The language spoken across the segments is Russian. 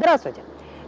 Здравствуйте!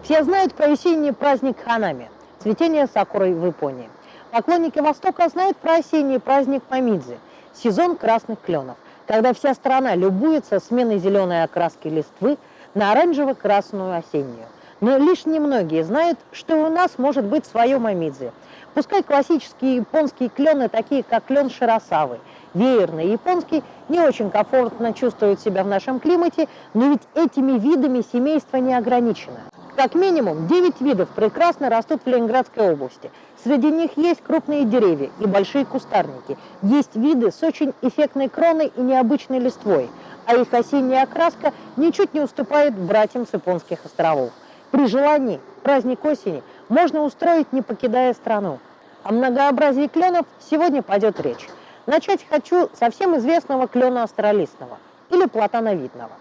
Все знают про осенний праздник Ханами – цветение сакуры в Японии. Поклонники Востока знают про осенний праздник Мамидзи – сезон красных кленов, когда вся страна любуется сменой зеленой окраски листвы на оранжево-красную осеннюю. Но лишь немногие знают, что у нас может быть свое Мамидзи. Пускай классические японские клены, такие как клен Широсавы – веерный японский, не очень комфортно чувствуют себя в нашем климате, но ведь этими видами семейство не ограничено. Как минимум 9 видов прекрасно растут в Ленинградской области. Среди них есть крупные деревья и большие кустарники. Есть виды с очень эффектной кроной и необычной листвой, а их осенняя окраска ничуть не уступает братьям с японских островов. При желании праздник осени можно устроить, не покидая страну. О многообразии кленов сегодня пойдет речь. Начать хочу со всем известного клена астролистного или платановидного.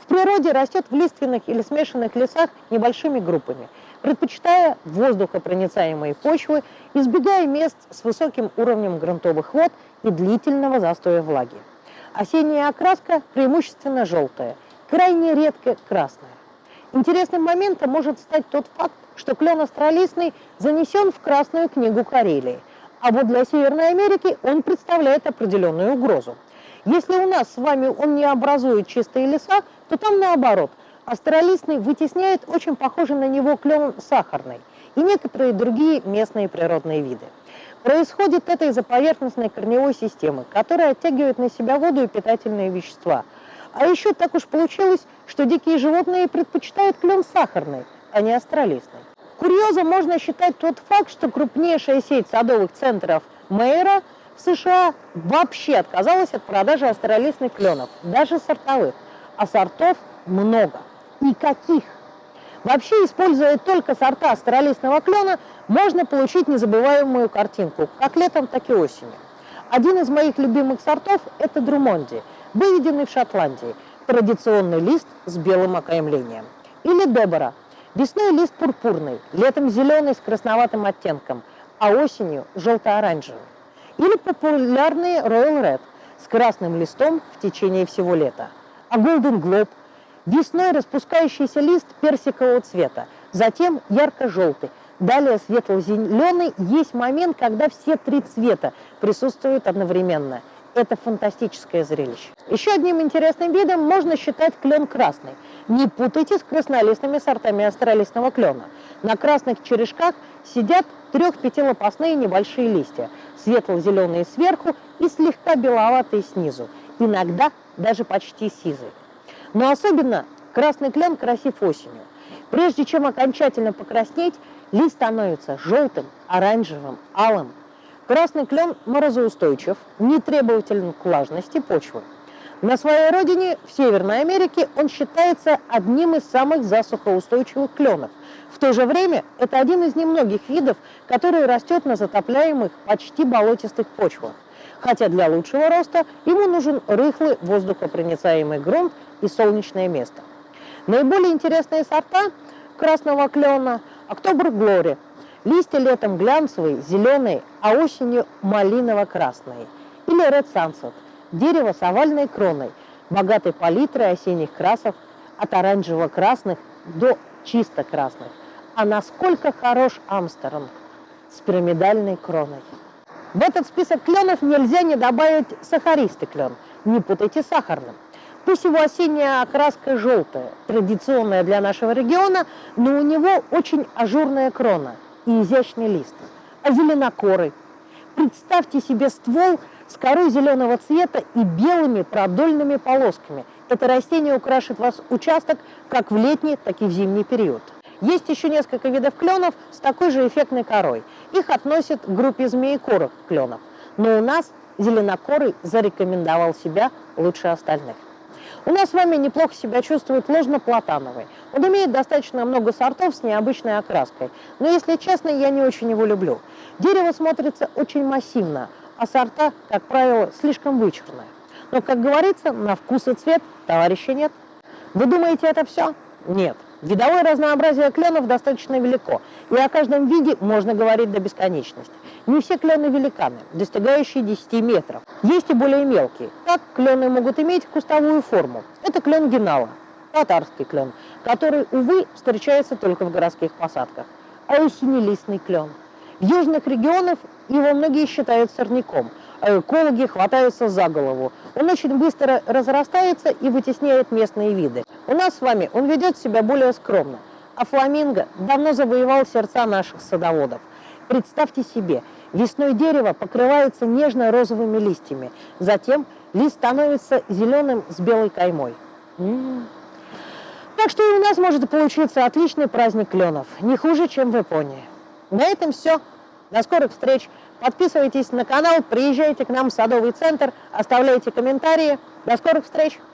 В природе растет в лиственных или смешанных лесах небольшими группами, предпочитая воздухопроницаемые почвы, избегая мест с высоким уровнем грунтовых вод и длительного застоя влаги. Осенняя окраска преимущественно желтая, крайне редко красная. Интересным моментом может стать тот факт, что клен астролистный занесен в Красную книгу Карелии – а вот для Северной Америки он представляет определенную угрозу. Если у нас с вами он не образует чистые леса, то там наоборот. Астролистный вытесняет очень похожий на него клен сахарный и некоторые другие местные природные виды. Происходит это из-за поверхностной корневой системы, которая оттягивает на себя воду и питательные вещества. А еще так уж получилось, что дикие животные предпочитают клен сахарный, а не астролистный. Курьезом можно считать тот факт, что крупнейшая сеть садовых центров Мейера в США вообще отказалась от продажи астролистных кленов, даже сортовых, а сортов много. И каких? Вообще, используя только сорта астролистного клена, можно получить незабываемую картинку, как летом, так и осенью. Один из моих любимых сортов – это Друмонди, выведенный в Шотландии, традиционный лист с белым окаймлением. Или Дебора – Весной лист пурпурный, летом зеленый с красноватым оттенком, а осенью желто-оранжевый. Или популярный Royal Red с красным листом в течение всего лета. А Golden Globe – весной распускающийся лист персикового цвета, затем ярко-желтый, далее светло-зеленый. Есть момент, когда все три цвета присутствуют одновременно. Это фантастическое зрелище. Еще одним интересным видом можно считать клен красный – не путайте с краснолистными сортами астролистного клена. На красных черешках сидят трех-пятилопастные небольшие листья, светло-зеленые сверху и слегка беловатые снизу, иногда даже почти сизые. Но особенно красный клен красив осенью. Прежде чем окончательно покраснеть, лист становится желтым, оранжевым, алым. Красный клен морозоустойчив, не требователен к влажности почвы. На своей родине, в Северной Америке, он считается одним из самых засухоустойчивых кленов. В то же время это один из немногих видов, который растет на затопляемых, почти болотистых почвах. Хотя для лучшего роста ему нужен рыхлый воздухопроницаемый грунт и солнечное место. Наиболее интересные сорта красного клена – Октобер Глори. Листья летом глянцевые, зеленые, а осенью малиново-красные. Или Red Sunset – Дерево с овальной кроной, богатой палитрой осенних красов от оранжево-красных до чисто красных. А насколько хорош Амстерон с пирамидальной кроной. В этот список кленов нельзя не добавить сахаристый клен. Не путайте сахарным. Пусть его осенняя окраска желтая, традиционная для нашего региона, но у него очень ажурная крона и изящный лист. А зеленокорый. Представьте себе ствол с корой зеленого цвета и белыми продольными полосками. Это растение украшит вас участок как в летний, так и в зимний период. Есть еще несколько видов кленов с такой же эффектной корой. Их относят к группе змеекорых кленов. Но у нас зеленокорый зарекомендовал себя лучше остальных. У нас с вами неплохо себя чувствует ложно-платановый. Он имеет достаточно много сортов с необычной окраской. Но, если честно, я не очень его люблю. Дерево смотрится очень массивно, а сорта, как правило, слишком вычурные. Но, как говорится, на вкус и цвет товарища нет. Вы думаете, это все? Нет. Видовое разнообразие кленов достаточно велико, и о каждом виде можно говорить до бесконечности. Не все клены великаны, достигающие 10 метров. Есть и более мелкие. Так, клены могут иметь кустовую форму. Это клен генала. Татарский клен, который, увы, встречается только в городских посадках, а осеннелистный клен. В южных регионах его многие считают сорняком, а экологи хватаются за голову. Он очень быстро разрастается и вытесняет местные виды. У нас с вами он ведет себя более скромно, а фламинго давно завоевал сердца наших садоводов. Представьте себе, весной дерево покрывается нежно-розовыми листьями, затем лист становится зеленым с белой каймой. М -м -м. Так что и у нас может получиться отличный праздник кленов, не хуже, чем в Японии. На этом все. До скорых встреч. Подписывайтесь на канал, приезжайте к нам в Садовый центр, оставляйте комментарии. До скорых встреч!